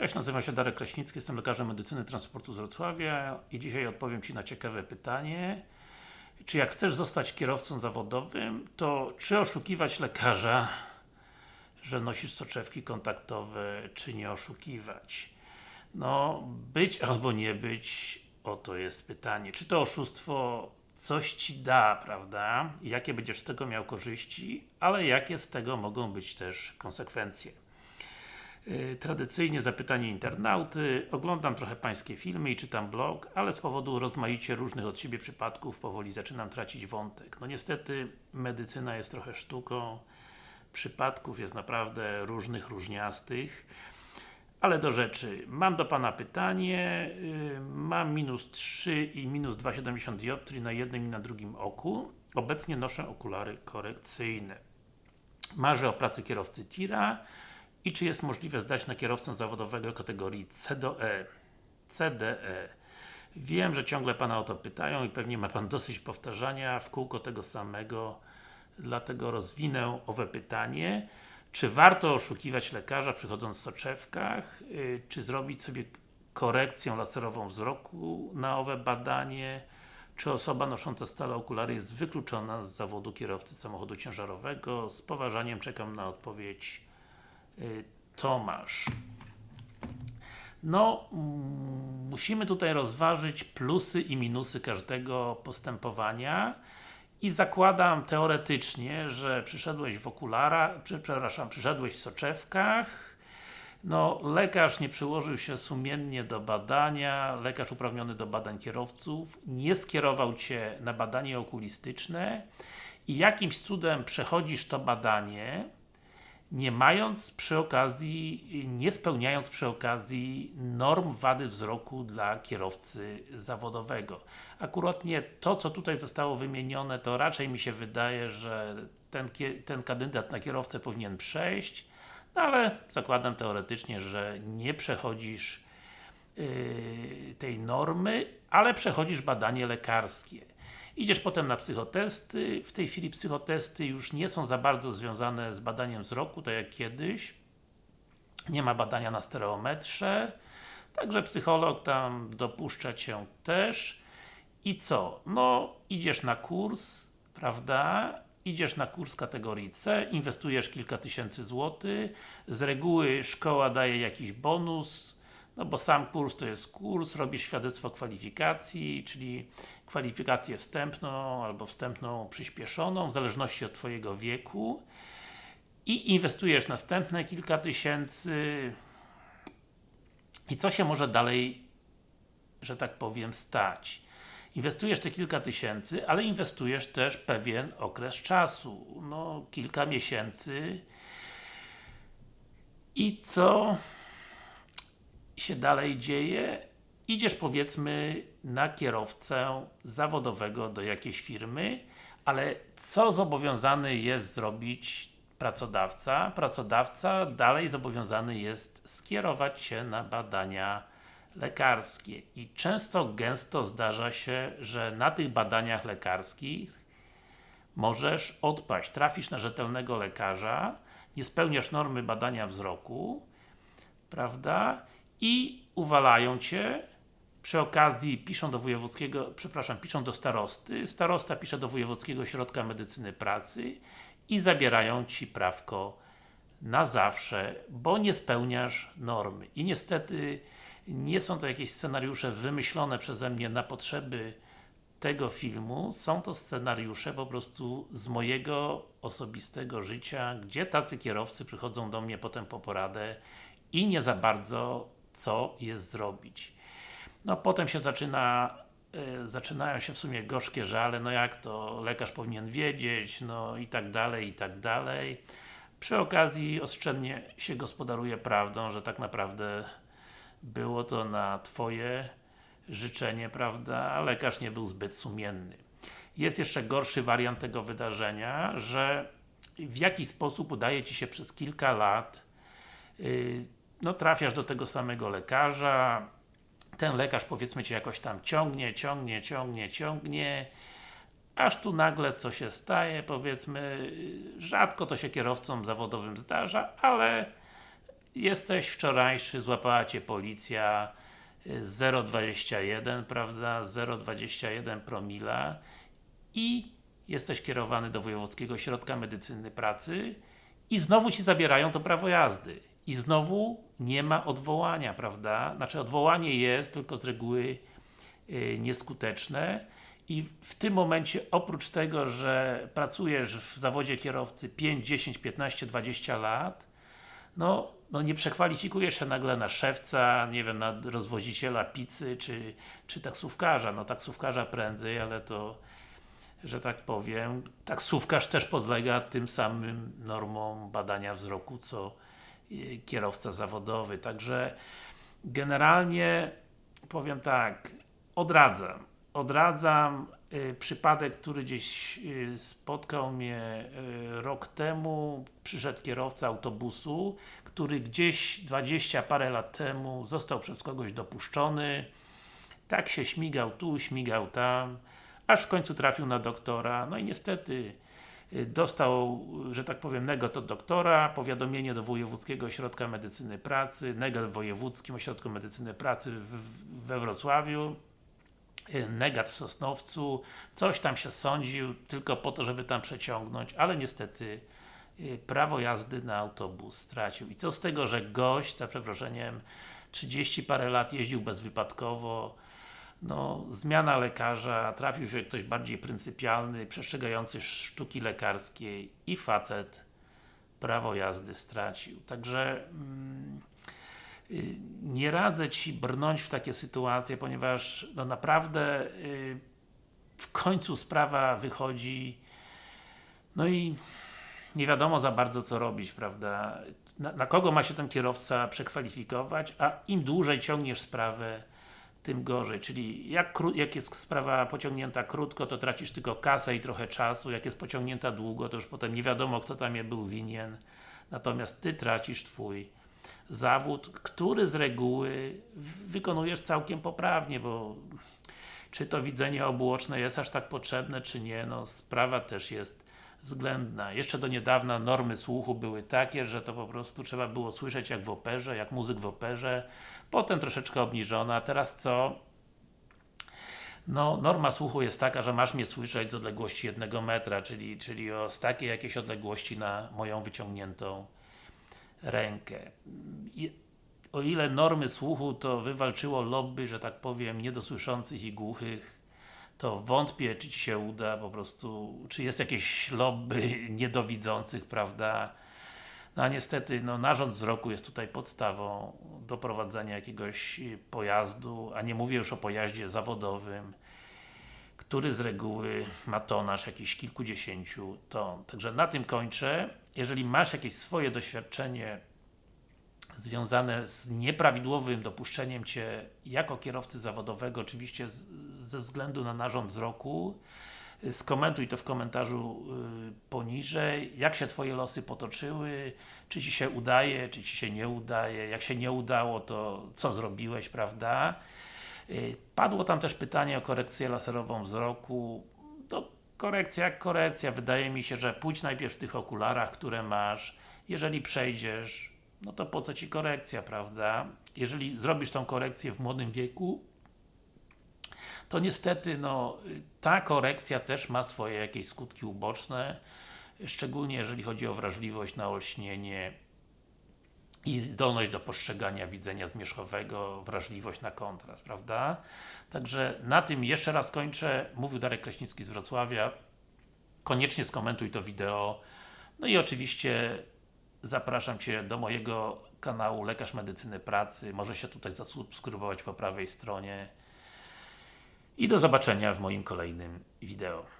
Cześć, nazywam się Darek Kraśnicki, jestem lekarzem medycyny transportu z Wrocławia i dzisiaj odpowiem Ci na ciekawe pytanie czy jak chcesz zostać kierowcą zawodowym, to czy oszukiwać lekarza, że nosisz soczewki kontaktowe, czy nie oszukiwać? No, być albo nie być, oto jest pytanie. Czy to oszustwo coś Ci da, prawda? Jakie będziesz z tego miał korzyści, ale jakie z tego mogą być też konsekwencje? Yy, tradycyjnie zapytanie internauty, oglądam trochę Pańskie filmy i czytam blog, ale z powodu rozmaicie różnych od siebie przypadków powoli zaczynam tracić wątek. No niestety, medycyna jest trochę sztuką, przypadków jest naprawdę różnych, różniastych. Ale do rzeczy. Mam do Pana pytanie. Yy, mam minus 3 i minus 2,70 dioptrii na jednym i na drugim oku. Obecnie noszę okulary korekcyjne. Marzę o pracy kierowcy tira i czy jest możliwe zdać na kierowcę zawodowego kategorii C do E. CDE. Wiem, że ciągle Pana o to pytają i pewnie ma Pan dosyć powtarzania w kółko tego samego, dlatego rozwinę owe pytanie. Czy warto oszukiwać lekarza przychodząc w soczewkach? Yy, czy zrobić sobie korekcję laserową wzroku na owe badanie? Czy osoba nosząca stale okulary jest wykluczona z zawodu kierowcy samochodu ciężarowego? Z poważaniem czekam na odpowiedź Tomasz. No, mm, musimy tutaj rozważyć plusy i minusy każdego postępowania i zakładam teoretycznie, że przyszedłeś w okularach, przepraszam, przyszedłeś w soczewkach no, lekarz nie przyłożył się sumiennie do badania, lekarz uprawniony do badań kierowców nie skierował Cię na badanie okulistyczne i jakimś cudem przechodzisz to badanie nie mając przy okazji, nie spełniając przy okazji norm wady wzroku dla kierowcy zawodowego. Akuratnie to, co tutaj zostało wymienione, to raczej mi się wydaje, że ten, ten kandydat na kierowcę powinien przejść, no ale zakładam teoretycznie, że nie przechodzisz yy, tej normy, ale przechodzisz badanie lekarskie. Idziesz potem na psychotesty, w tej chwili psychotesty już nie są za bardzo związane z badaniem wzroku, tak jak kiedyś. Nie ma badania na stereometrze, także psycholog tam dopuszcza Cię też. I co? No, idziesz na kurs, prawda? Idziesz na kurs kategorii C, inwestujesz kilka tysięcy złotych, z reguły szkoła daje jakiś bonus, no bo sam kurs to jest kurs, robisz świadectwo kwalifikacji, czyli kwalifikację wstępną albo wstępną przyspieszoną, w zależności od Twojego wieku. I inwestujesz następne kilka tysięcy. I co się może dalej, że tak powiem, stać? Inwestujesz te kilka tysięcy, ale inwestujesz też pewien okres czasu, no kilka miesięcy. I co się dalej dzieje? Idziesz powiedzmy na kierowcę zawodowego do jakiejś firmy, ale co zobowiązany jest zrobić pracodawca? Pracodawca dalej zobowiązany jest skierować się na badania lekarskie i często, gęsto zdarza się, że na tych badaniach lekarskich możesz odpaść, trafisz na rzetelnego lekarza, nie spełniasz normy badania wzroku, prawda? I uwalają Cię, przy okazji piszą do wojewódzkiego, przepraszam, piszą do starosty, starosta pisze do Wojewódzkiego Ośrodka Medycyny Pracy i zabierają Ci prawko na zawsze, bo nie spełniasz normy. I niestety nie są to jakieś scenariusze wymyślone przeze mnie na potrzeby tego filmu, są to scenariusze po prostu z mojego osobistego życia, gdzie tacy kierowcy przychodzą do mnie potem po poradę i nie za bardzo co jest zrobić. No potem się zaczyna y, zaczynają się w sumie gorzkie żale, no jak to lekarz powinien wiedzieć, no i tak dalej, i tak dalej. Przy okazji oszczędnie się gospodaruje prawdą, że tak naprawdę było to na Twoje życzenie, prawda, a lekarz nie był zbyt sumienny. Jest jeszcze gorszy wariant tego wydarzenia, że w jakiś sposób udaje Ci się przez kilka lat yy, no trafiasz do tego samego lekarza, ten lekarz powiedzmy Cię jakoś tam ciągnie, ciągnie, ciągnie, ciągnie, aż tu nagle co się staje, powiedzmy, rzadko to się kierowcom zawodowym zdarza, ale jesteś wczorajszy, złapała Cię policja y, 0,21, prawda, 0,21 promila i jesteś kierowany do Wojewódzkiego Ośrodka Medycyny Pracy i znowu Ci zabierają to prawo jazdy. I znowu nie ma odwołania, prawda? Znaczy odwołanie jest, tylko z reguły yy, nieskuteczne i w tym momencie, oprócz tego, że pracujesz w zawodzie kierowcy 5, 10, 15, 20 lat, no, no nie przekwalifikujesz się nagle na szewca, nie wiem, na rozwoziciela pizzy, czy, czy taksówkarza. No taksówkarza prędzej, ale to że tak powiem, taksówkarz też podlega tym samym normom badania wzroku, co y, kierowca zawodowy. Także generalnie powiem tak, odradzam. Odradzam y, przypadek, który gdzieś y, spotkał mnie y, rok temu. Przyszedł kierowca autobusu, który gdzieś 20 parę lat temu został przez kogoś dopuszczony. Tak się śmigał tu, śmigał tam aż w końcu trafił na doktora, no i niestety dostał, że tak powiem, negat od doktora, powiadomienie do Wojewódzkiego Ośrodka Medycyny Pracy, negat w Wojewódzkim Ośrodku Medycyny Pracy we Wrocławiu, y, negat w Sosnowcu, coś tam się sądził, tylko po to, żeby tam przeciągnąć, ale niestety y, prawo jazdy na autobus stracił. I co z tego, że gość, za przeproszeniem, 30 parę lat jeździł bezwypadkowo, no, zmiana lekarza, trafił się ktoś bardziej pryncypialny, przestrzegający sztuki lekarskiej i facet prawo jazdy stracił. Także mm, y, nie radzę Ci brnąć w takie sytuacje, ponieważ no naprawdę y, w końcu sprawa wychodzi no i nie wiadomo za bardzo co robić, prawda? Na, na kogo ma się ten kierowca przekwalifikować, a im dłużej ciągniesz sprawę, tym gorzej, czyli jak, jak jest sprawa pociągnięta krótko, to tracisz tylko kasę i trochę czasu, jak jest pociągnięta długo, to już potem nie wiadomo kto tam je był winien, natomiast Ty tracisz Twój zawód, który z reguły wykonujesz całkiem poprawnie, bo czy to widzenie obuoczne jest aż tak potrzebne, czy nie, no sprawa też jest względna. Jeszcze do niedawna normy słuchu były takie, że to po prostu trzeba było słyszeć jak w operze, jak muzyk w operze, potem troszeczkę obniżona, teraz co? No, norma słuchu jest taka, że masz mnie słyszeć z odległości jednego metra, czyli, czyli o, z takiej jakiejś odległości na moją wyciągniętą rękę. O ile normy słuchu to wywalczyło lobby, że tak powiem, niedosłyszących i głuchych, to wątpię, czy Ci się uda po prostu, czy jest jakieś lobby niedowidzących, prawda? No a niestety, no, narząd wzroku jest tutaj podstawą do prowadzenia jakiegoś pojazdu, a nie mówię już o pojaździe zawodowym, który z reguły ma tonaż jakiś kilkudziesięciu ton. Także na tym kończę. Jeżeli masz jakieś swoje doświadczenie związane z nieprawidłowym dopuszczeniem Cię jako kierowcy zawodowego, oczywiście z, ze względu na narząd wzroku, skomentuj to w komentarzu y, poniżej, jak się Twoje losy potoczyły, czy Ci się udaje, czy Ci się nie udaje, jak się nie udało, to co zrobiłeś, prawda? Y, padło tam też pytanie o korekcję laserową wzroku, to korekcja korekcja, wydaje mi się, że pójdź najpierw w tych okularach, które masz, jeżeli przejdziesz, no to po co Ci korekcja, prawda? Jeżeli zrobisz tą korekcję w młodym wieku, to niestety, no, ta korekcja też ma swoje jakieś skutki uboczne, szczególnie jeżeli chodzi o wrażliwość na olśnienie i zdolność do postrzegania widzenia zmierzchowego, wrażliwość na kontrast, prawda? Także na tym jeszcze raz kończę. Mówił Darek Kraśnicki z Wrocławia. Koniecznie skomentuj to wideo. No i oczywiście zapraszam Cię do mojego kanału Lekarz Medycyny Pracy. Może się tutaj zasubskrybować po prawej stronie. I do zobaczenia w moim kolejnym wideo.